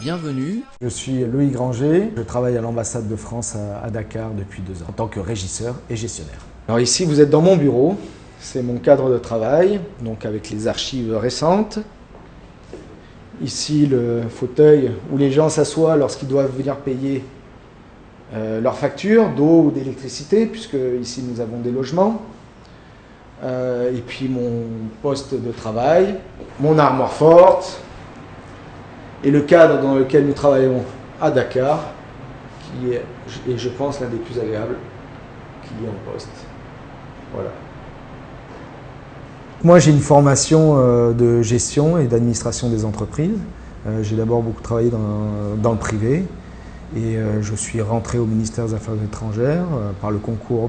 Bienvenue. Je suis Loïc Granger, je travaille à l'ambassade de France à Dakar depuis deux ans en tant que régisseur et gestionnaire. Alors ici vous êtes dans mon bureau, c'est mon cadre de travail, donc avec les archives récentes. Ici le fauteuil où les gens s'assoient lorsqu'ils doivent venir payer euh, leurs factures d'eau ou d'électricité, puisque ici nous avons des logements. Euh, et puis mon poste de travail, mon armoire forte, et le cadre dans lequel nous travaillons à Dakar, qui est, et je pense, l'un des plus agréables qu'il y ait en poste. Voilà. Moi, j'ai une formation euh, de gestion et d'administration des entreprises. Euh, j'ai d'abord beaucoup travaillé dans, dans, le privé et je suis rentré au ministère des Affaires étrangères par le concours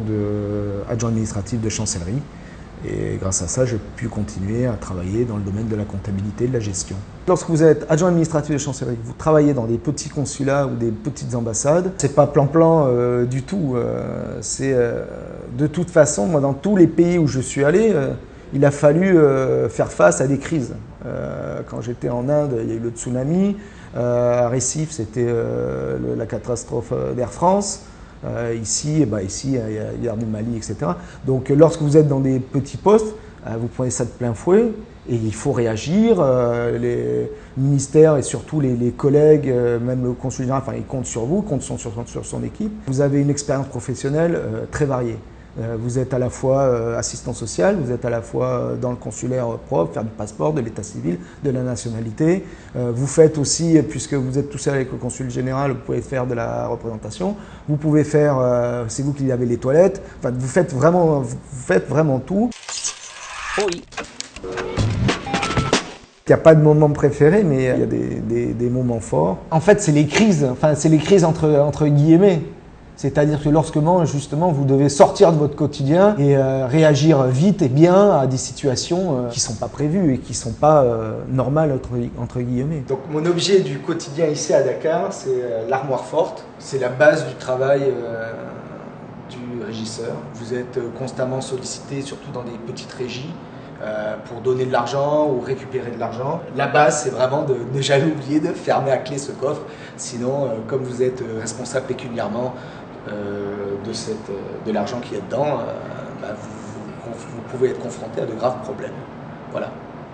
d'adjoint administratif de chancellerie. Et grâce à ça, j'ai pu continuer à travailler dans le domaine de la comptabilité et de la gestion. Lorsque vous êtes adjoint administratif de chancellerie, vous travaillez dans des petits consulats ou des petites ambassades, c'est pas plan-plan euh, du tout. Euh, euh, de toute façon, moi, dans tous les pays où je suis allé, il a fallu faire face à des crises. quand j'étais en Inde, il y a eu le tsunami. à Récif, c'était la catastrophe d'Air France. Euh, ici, bah ici, il y a, du Mali, etc. Donc lorsque vous êtes dans des petits postes, euh, vous prenez ça de plein fouet et il faut réagir. Euh, les ministères et surtout les, collègues, même le consul général, enfin, ils comptent sur vous, comptent sur son équipe. Vous avez une expérience professionnelle très variée. Euh, vous êtes à la fois euh, assistant social, vous êtes à la fois euh, dans le consulaire propre, faire du passeport, de l'état civil, de la nationalité. Vous faites aussi, puisque vous êtes tout seul avec le consul général, vous pouvez faire de la représentation. Vous pouvez faire, c'est vous qui avez les toilettes. Enfin, vous faites vraiment, vous faites vraiment tout. Oui. Il n'y a pas de moment préféré, mais il y a des, des moments forts. En fait, c'est les crises, enfin, c'est les crises entre, entre guillemets. C'est-à-dire que lorsque justement vous devez sortir de votre quotidien et euh, réagir vite et bien à des situations euh, qui ne sont pas prévues et qui ne sont pas euh, normales entre, guillemets. Donc mon objet du quotidien ici à Dakar, c'est l'armoire forte. C'est la base du travail du régisseur. Vous êtes constamment sollicité, surtout dans des petites régies. pour donner de l'argent ou récupérer de l'argent. La base, c'est vraiment de ne jamais oublier de fermer à clé ce coffre. Sinon, comme vous êtes responsable pécuniairement, de, cette, euh, de l'argent qui est dedans, euh, bah, vous pouvez être confronté à de graves problèmes. Voilà.